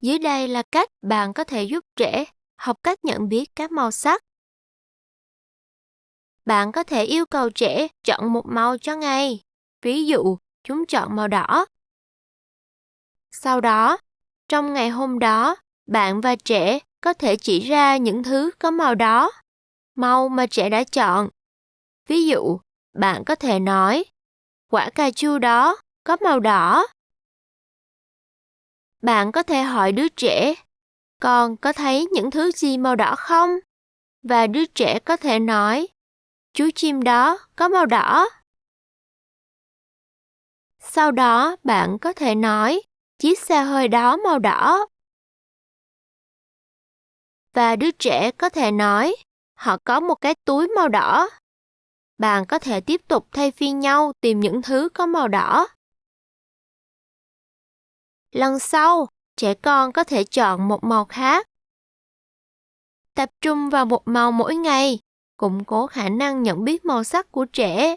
Dưới đây là cách bạn có thể giúp trẻ học cách nhận biết các màu sắc. Bạn có thể yêu cầu trẻ chọn một màu cho ngày. Ví dụ, chúng chọn màu đỏ. Sau đó, trong ngày hôm đó, bạn và trẻ có thể chỉ ra những thứ có màu đó, màu mà trẻ đã chọn. Ví dụ, bạn có thể nói, quả cà chua đó có màu đỏ. Bạn có thể hỏi đứa trẻ, con có thấy những thứ gì màu đỏ không? Và đứa trẻ có thể nói, chú chim đó có màu đỏ. Sau đó bạn có thể nói, chiếc xe hơi đó màu đỏ. Và đứa trẻ có thể nói, họ có một cái túi màu đỏ. Bạn có thể tiếp tục thay phiên nhau tìm những thứ có màu đỏ. Lần sau, trẻ con có thể chọn một màu khác. Tập trung vào một màu mỗi ngày, củng cố khả năng nhận biết màu sắc của trẻ.